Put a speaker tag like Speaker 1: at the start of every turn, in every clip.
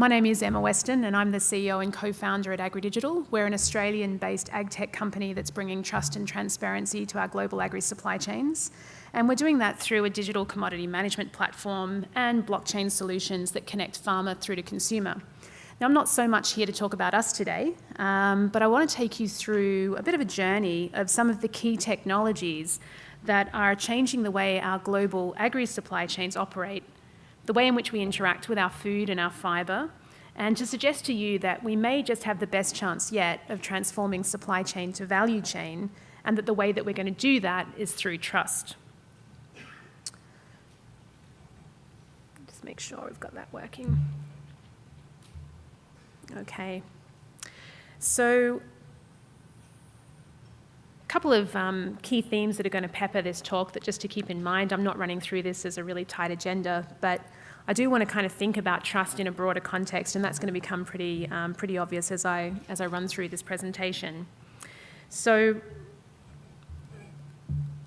Speaker 1: My name is Emma Weston and I'm the CEO and co-founder at AgriDigital. We're an Australian-based ag tech company that's bringing trust and transparency to our global agri supply chains. And we're doing that through a digital commodity management platform and blockchain solutions that connect farmer through to consumer. Now, I'm not so much here to talk about us today, um, but I want to take you through a bit of a journey of some of the key technologies that are changing the way our global agri supply chains operate the way in which we interact with our food and our fibre, and to suggest to you that we may just have the best chance yet of transforming supply chain to value chain, and that the way that we're going to do that is through trust. Just make sure we've got that working. Okay. So a couple of um, key themes that are going to pepper this talk that just to keep in mind, I'm not running through this as a really tight agenda, but I do want to kind of think about trust in a broader context, and that's going to become pretty, um, pretty obvious as I, as I run through this presentation. So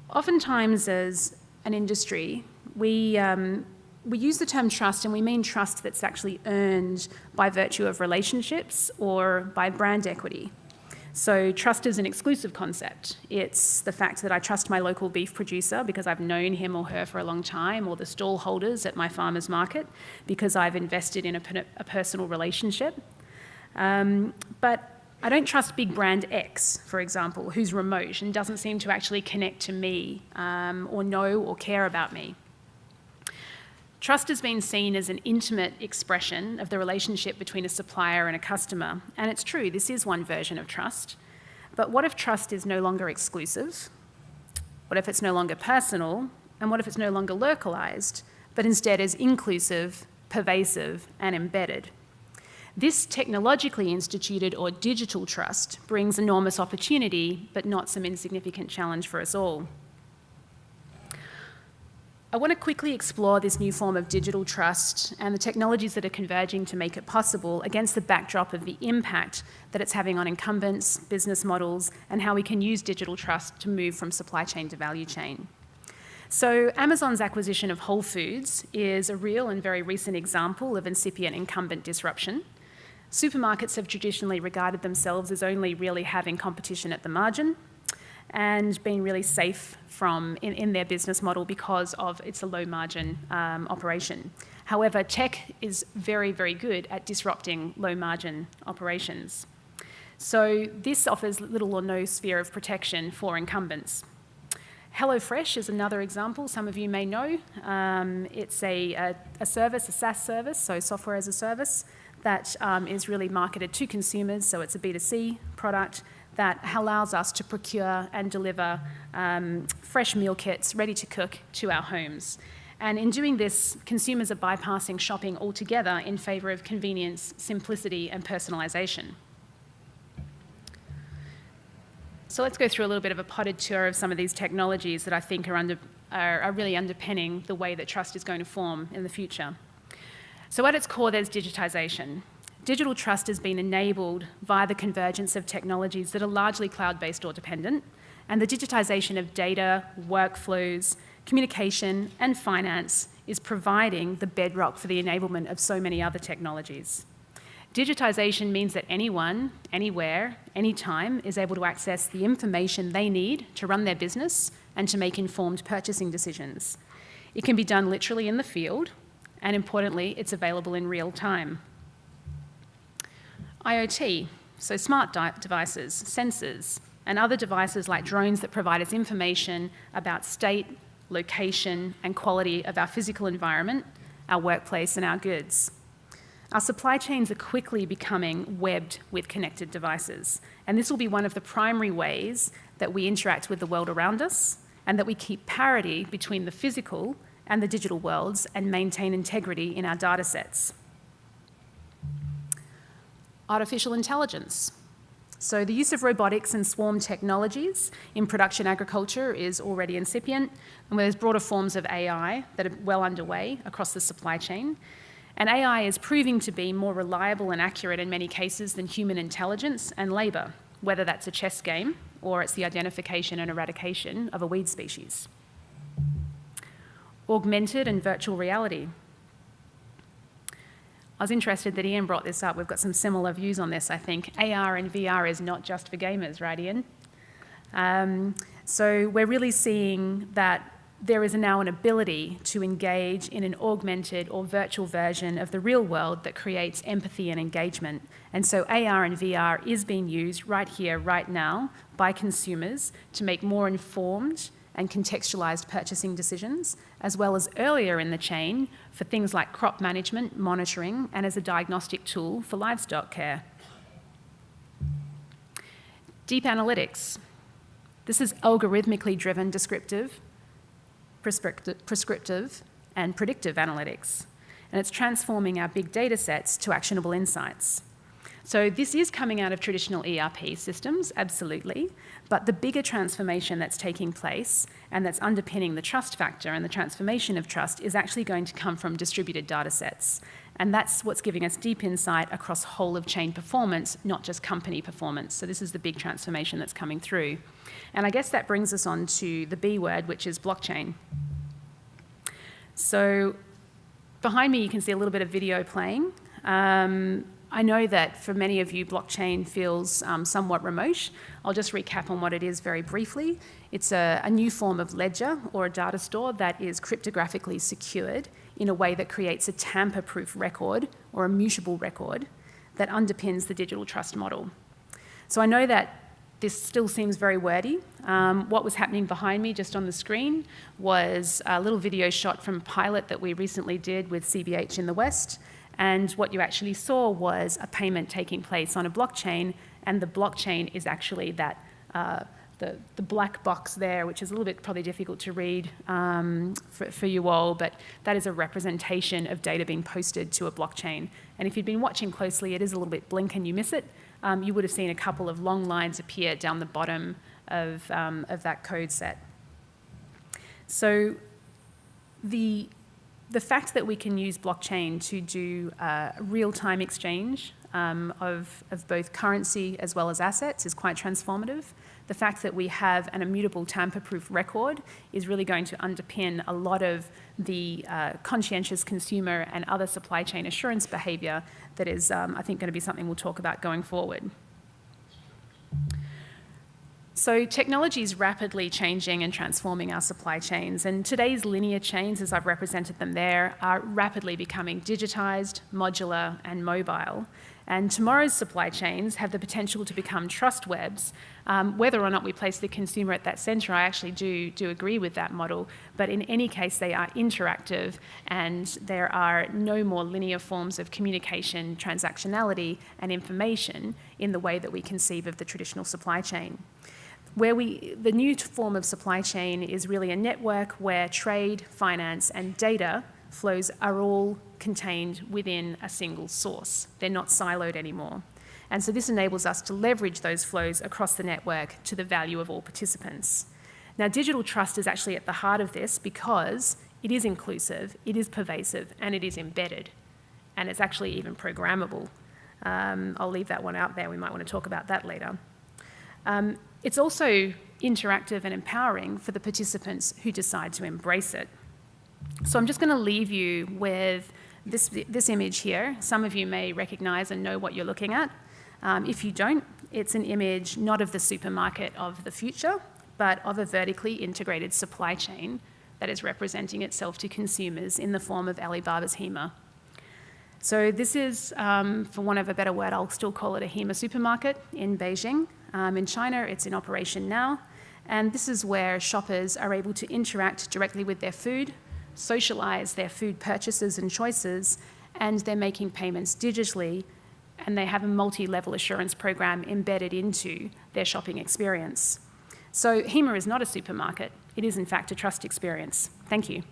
Speaker 1: oftentimes as an industry, we, um, we use the term trust and we mean trust that's actually earned by virtue of relationships or by brand equity. So trust is an exclusive concept. It's the fact that I trust my local beef producer because I've known him or her for a long time, or the stall holders at my farmer's market because I've invested in a, a personal relationship. Um, but I don't trust big brand X, for example, who's remote and doesn't seem to actually connect to me um, or know or care about me. Trust has been seen as an intimate expression of the relationship between a supplier and a customer. And it's true, this is one version of trust. But what if trust is no longer exclusive? What if it's no longer personal? And what if it's no longer localized, but instead is inclusive, pervasive, and embedded? This technologically instituted or digital trust brings enormous opportunity, but not some insignificant challenge for us all. I want to quickly explore this new form of digital trust and the technologies that are converging to make it possible against the backdrop of the impact that it's having on incumbents, business models, and how we can use digital trust to move from supply chain to value chain. So Amazon's acquisition of Whole Foods is a real and very recent example of incipient incumbent disruption. Supermarkets have traditionally regarded themselves as only really having competition at the margin, and being really safe from in, in their business model because of it's a low margin um, operation. However, tech is very, very good at disrupting low margin operations. So this offers little or no sphere of protection for incumbents. HelloFresh is another example some of you may know. Um, it's a, a, a, service, a SaaS service, so software as a service, that um, is really marketed to consumers, so it's a B2C product that allows us to procure and deliver um, fresh meal kits ready to cook to our homes. And in doing this, consumers are bypassing shopping altogether in favour of convenience, simplicity and personalisation. So let's go through a little bit of a potted tour of some of these technologies that I think are, under, are, are really underpinning the way that trust is going to form in the future. So at its core, there's digitisation. Digital trust has been enabled via the convergence of technologies that are largely cloud-based or dependent, and the digitisation of data, workflows, communication and finance is providing the bedrock for the enablement of so many other technologies. Digitisation means that anyone, anywhere, anytime is able to access the information they need to run their business and to make informed purchasing decisions. It can be done literally in the field, and importantly, it's available in real time. IoT, so smart devices, sensors, and other devices like drones that provide us information about state, location, and quality of our physical environment, our workplace, and our goods. Our supply chains are quickly becoming webbed with connected devices, and this will be one of the primary ways that we interact with the world around us and that we keep parity between the physical and the digital worlds and maintain integrity in our data sets artificial intelligence. So the use of robotics and swarm technologies in production agriculture is already incipient, and there's broader forms of AI that are well underway across the supply chain. And AI is proving to be more reliable and accurate in many cases than human intelligence and labour, whether that's a chess game or it's the identification and eradication of a weed species. Augmented and virtual reality. I was interested that Ian brought this up. We've got some similar views on this, I think. AR and VR is not just for gamers, right, Ian? Um, so we're really seeing that there is now an ability to engage in an augmented or virtual version of the real world that creates empathy and engagement. And so AR and VR is being used right here, right now, by consumers to make more informed and contextualized purchasing decisions, as well as earlier in the chain for things like crop management, monitoring, and as a diagnostic tool for livestock care. Deep analytics. This is algorithmically driven descriptive, prescriptive, and predictive analytics. And it's transforming our big data sets to actionable insights. So this is coming out of traditional ERP systems, absolutely, but the bigger transformation that's taking place and that's underpinning the trust factor and the transformation of trust is actually going to come from distributed data sets. And that's what's giving us deep insight across whole of chain performance, not just company performance. So this is the big transformation that's coming through. And I guess that brings us on to the B word, which is blockchain. So behind me, you can see a little bit of video playing. Um, I know that for many of you, blockchain feels um, somewhat remote. I'll just recap on what it is very briefly. It's a, a new form of ledger or a data store that is cryptographically secured in a way that creates a tamper-proof record or a mutable record that underpins the digital trust model. So I know that this still seems very wordy. Um, what was happening behind me just on the screen was a little video shot from a pilot that we recently did with CBH in the West and what you actually saw was a payment taking place on a blockchain, and the blockchain is actually that uh, the, the black box there, which is a little bit probably difficult to read um, for, for you all, but that is a representation of data being posted to a blockchain. And if you'd been watching closely, it is a little bit blink and you miss it. Um, you would have seen a couple of long lines appear down the bottom of, um, of that code set. So the the fact that we can use blockchain to do uh, real-time exchange um, of, of both currency as well as assets is quite transformative. The fact that we have an immutable tamper-proof record is really going to underpin a lot of the uh, conscientious consumer and other supply chain assurance behaviour that is, um, I think, going to be something we'll talk about going forward. So technology is rapidly changing and transforming our supply chains, and today's linear chains, as I've represented them there, are rapidly becoming digitized, modular, and mobile. And tomorrow's supply chains have the potential to become trust webs. Um, whether or not we place the consumer at that center, I actually do, do agree with that model. But in any case, they are interactive and there are no more linear forms of communication, transactionality, and information in the way that we conceive of the traditional supply chain where we, the new form of supply chain is really a network where trade, finance, and data flows are all contained within a single source. They're not siloed anymore. And so this enables us to leverage those flows across the network to the value of all participants. Now, digital trust is actually at the heart of this because it is inclusive, it is pervasive, and it is embedded. And it's actually even programmable. Um, I'll leave that one out there. We might want to talk about that later. Um, it's also interactive and empowering for the participants who decide to embrace it. So I'm just going to leave you with this, this image here. Some of you may recognize and know what you're looking at. Um, if you don't, it's an image not of the supermarket of the future, but of a vertically integrated supply chain that is representing itself to consumers in the form of Alibaba's Hema. So this is, um, for want of a better word, I'll still call it a Hema supermarket in Beijing. Um, in China, it's in operation now, and this is where shoppers are able to interact directly with their food, socialize their food purchases and choices, and they're making payments digitally, and they have a multi-level assurance program embedded into their shopping experience. So Hema is not a supermarket. It is, in fact, a trust experience. Thank you.